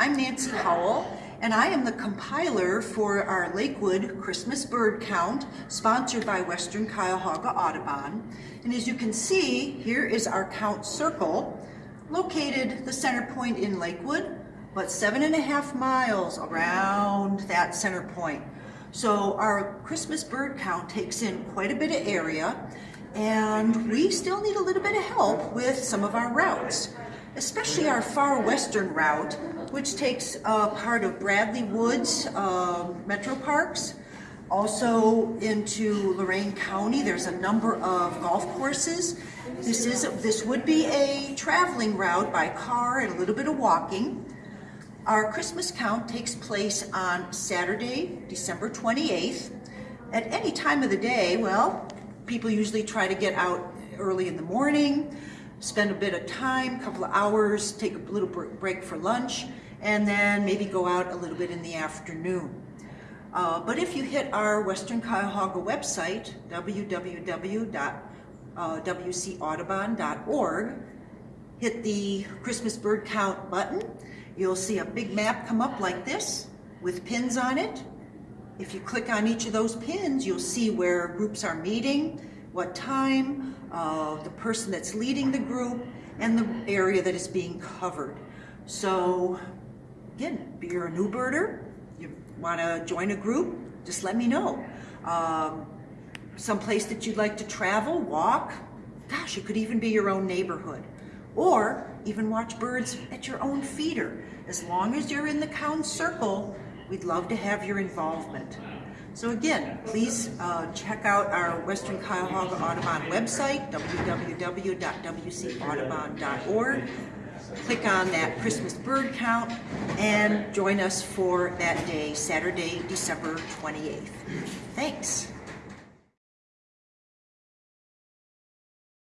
I'm Nancy Howell, and I am the compiler for our Lakewood Christmas bird count, sponsored by Western Cuyahoga Audubon. And as you can see, here is our count circle, located the center point in Lakewood, but seven and a half miles around that center point. So our Christmas bird count takes in quite a bit of area, and we still need a little bit of help with some of our routes especially our far western route, which takes uh, part of Bradley Woods uh, Metro Parks, also into Lorain County. There's a number of golf courses. This is this would be a traveling route by car and a little bit of walking. Our Christmas count takes place on Saturday, December 28th. At any time of the day, well, people usually try to get out early in the morning spend a bit of time, a couple of hours, take a little break for lunch, and then maybe go out a little bit in the afternoon. Uh, but if you hit our Western Cuyahoga website, www.wcaudubon.org, hit the Christmas bird count button, you'll see a big map come up like this with pins on it. If you click on each of those pins, you'll see where groups are meeting, what time, uh, the person that's leading the group, and the area that is being covered. So again, if you're a new birder, you want to join a group, just let me know. Um, some place that you'd like to travel, walk, gosh, it could even be your own neighborhood. Or even watch birds at your own feeder. As long as you're in the count circle, we'd love to have your involvement. So again, please uh, check out our Western Cuyahoga Audubon website, www.wcaudubon.org. Click on that Christmas bird count and join us for that day, Saturday, December 28th. Thanks.